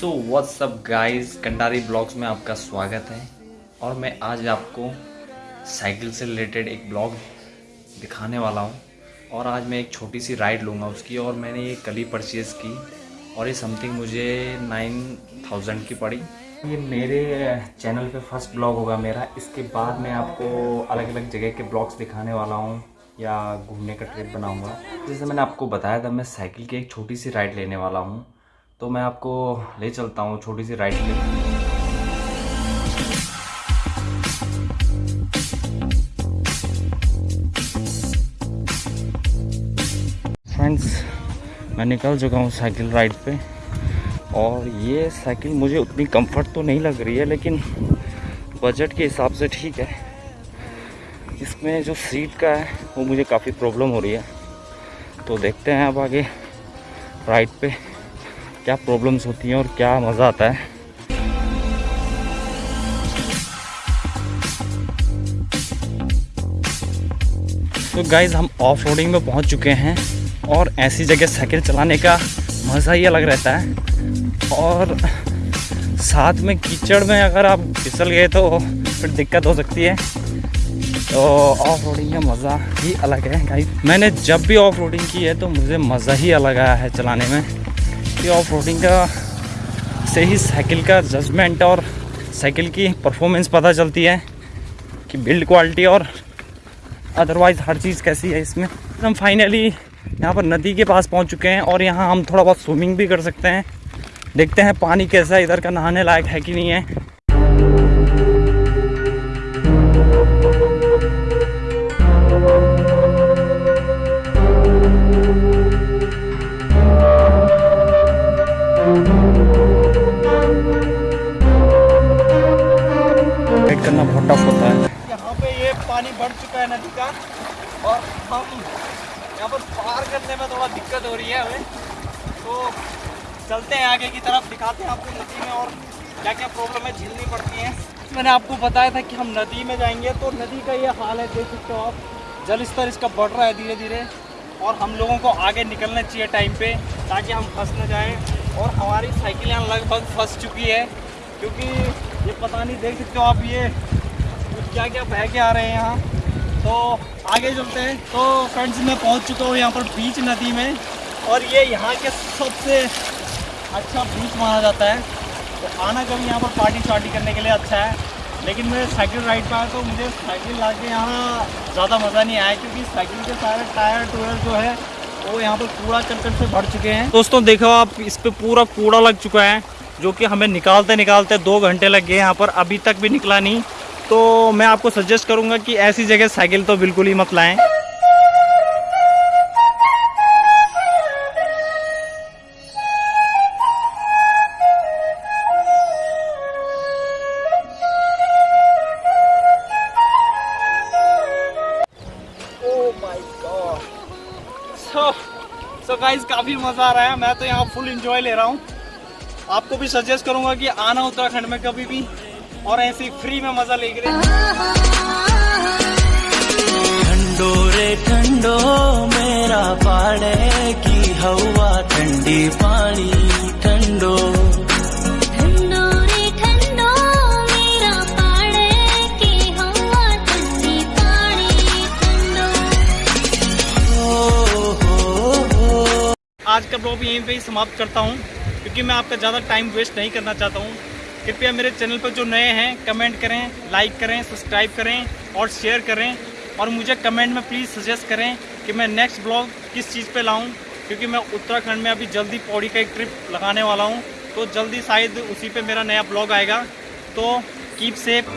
So what's up guys Kandari blogs में आपका स्वागत है। और मैं आज आपको साइकिल से रिलेटेड एक ब्लॉग दिखाने वाला हूँ। और आज मैं एक छोटी सी राइड लूँगा उसकी। और मैंने ये कल परचेज़ की। और ये समथिंग मुझे नाइन थाउज़ेंड की पड़ी। ये मेरे चैनल पे फ़र्स्ट ब्लॉग होगा मेरा। इसके बाद मैं आपको अलग अलग जगह के ब्लॉग्स दिखाने वाला हूँ। या घूमने का ट्रिप बनाऊँगा। जैसे मैंने आपको बताया था, मैं साइकिल की एक छोटी सी राइड लेने वाला हूँ। तो मैं आपको ले चलता हूँ छोटी सी राइड ले फ्रेंड्स मैं निकल चुका हूँ साइकिल राइड पे। और ये साइकिल मुझे उतनी कंफर्ट तो नहीं लग रही है, लेकिन बजट के हिसाब से ठीक है। इसमें जो सीट का है, वो मुझे काफ़ी प्रॉब्लम हो रही है। तो देखते हैं अब आगे राइड पे। क्या प्रॉब्लम्स होती हैं और क्या मज़ा आता है? तो गाइज़ हम ऑफ़ रोडिंग में पहुँच चुके हैं और ऐसी जगह साइकिल चलाने का मज़ा ही अलग रहता है। और साथ में कीचड़ में अगर आप फिसल गए तो फिर दिक्कत हो सकती है। तो ऑफ़ रोडिंग का मज़ा ही अलग है। गाइस मैंने जब भी ऑफ़ रोडिंग की है तो मुझे मज़ा ही अलग आया है चलाने में। कि ऑफ़ रोडिंग का से ही साइकिल का जजमेंट और साइकिल की परफॉर्मेंस पता चलती है कि बिल्ड क्वालिटी और अदरवाइज़ हर चीज़ कैसी है इसमें। हम फाइनली यहाँ पर नदी के पास पहुँच चुके हैं और यहाँ हम थोड़ा बहुत स्विमिंग भी कर सकते हैं। देखते हैं पानी कैसा है, इधर का नहाने लायक है कि नहीं है। वेट करना बहुत टफ होता है। यहाँ पे ये पानी बढ़ चुका है नदी का और हम यहाँ पर पार करने में थोड़ा दिक्कत हो रही है हमें। तो चलते हैं आगे की तरफ़, दिखाते हैं आपको नदी में और क्या क्या प्रॉब्लम है, झेलनी पड़ती है। मैंने आपको बताया था कि हम नदी में जाएँगे तो नदी का ये हाल है, देख सकते हो आप। जल स्तर इसका बढ़ रहा है धीरे धीरे और हम लोगों को आगे निकलना चाहिए टाइम पे, ताकि हम फंस न जाएँ। और हमारी साइकिल यहाँ लगभग फंस चुकी है, क्योंकि ये पता नहीं देख सकते हो आप, ये क्या क्या बह के आ रहे हैं यहाँ। तो आगे चलते हैं। तो फ्रेंड्स मैं पहुँच चुका हूँ यहाँ पर बीच नदी में। और ये यहाँ के सबसे अच्छा बीच माना जाता है। तो आना कभी यहाँ पर पार्टी शार्टी करने के लिए अच्छा है। लेकिन मैं साइकिल राइड पर आया तो मुझे साइकिल ला के यहाँ ज़्यादा मज़ा नहीं आया क्योंकि साइकिल के सारे टायर, टूयर जो है, वो यहाँ पर कूड़ा करकट से भर चुके हैं। दोस्तों, देखो आप, इस पर पूरा कूड़ा लग चुका है। जो कि हमें निकालते निकालते दो घंटे लग गए यहाँ पर अभी तक भी निकला नहीं। तो मैं आपको सजेस्ट करूँगा कि ऐसी जगह साइकिल तो बिल्कुल ही मत लाएँ। काफ़ी मज़ा आ रहा है। मैं तो यहाँ फुल इंजॉय ले रहा हूँ। आपको भी सजेस्ट करूँगा कि आना उत्तराखंड में कभी भी और ऐसे फ्री में मज़ा लेके ठंडो रे ठंडो मेरा पाड़े की हवा ठंडी पानी ठंडो। ठंडो रे ठंडो मेरा पाड़े की हवा ठंडी पानी ठंडो। हो हो हो। आज का ब्लॉग यहीं पे ही समाप्त करता हूँ। क्योंकि मैं आपका ज़्यादा टाइम वेस्ट नहीं करना चाहता हूँ। कृपया मेरे चैनल पर जो नए हैं कमेंट करें लाइक करें सब्सक्राइब करें और शेयर करें। और मुझे कमेंट में प्लीज़ सजेस्ट करें कि मैं नेक्स्ट ब्लॉग किस चीज़ पे लाऊं, क्योंकि मैं उत्तराखंड में अभी जल्दी पौड़ी का एक ट्रिप लगाने वाला हूँ। तो जल्दी शायद उसी पर मेरा नया ब्लॉग आएगा। तो कीप सेफ़